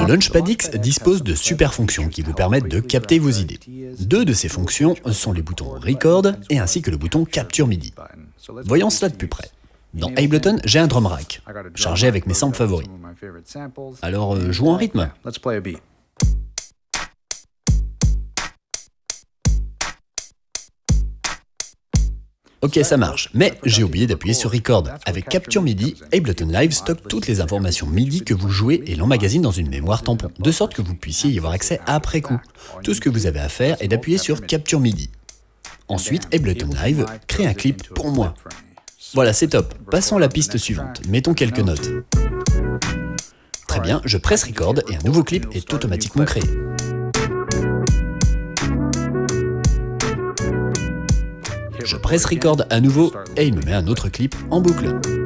Le Launchpad X dispose de super fonctions qui vous permettent de capter vos idées. Deux de ces fonctions sont les boutons Record et ainsi que le bouton Capture MIDI. Voyons cela de plus près. Dans Ableton, j'ai un drum rack, chargé avec mes samples favoris. Alors, euh, jouons un rythme. Ok, ça marche, mais j'ai oublié d'appuyer sur Record. Avec Capture MIDI, Ableton Live stocke toutes les informations MIDI que vous jouez et l'emmagasine dans une mémoire tampon, de sorte que vous puissiez y avoir accès après coup. Tout ce que vous avez à faire est d'appuyer sur Capture MIDI. Ensuite, Ableton Live crée un clip pour moi. Voilà, c'est top. Passons à la piste suivante. Mettons quelques notes. Très bien, je presse Record et un nouveau clip est automatiquement créé. Je presse record à nouveau et il me met un autre clip en boucle.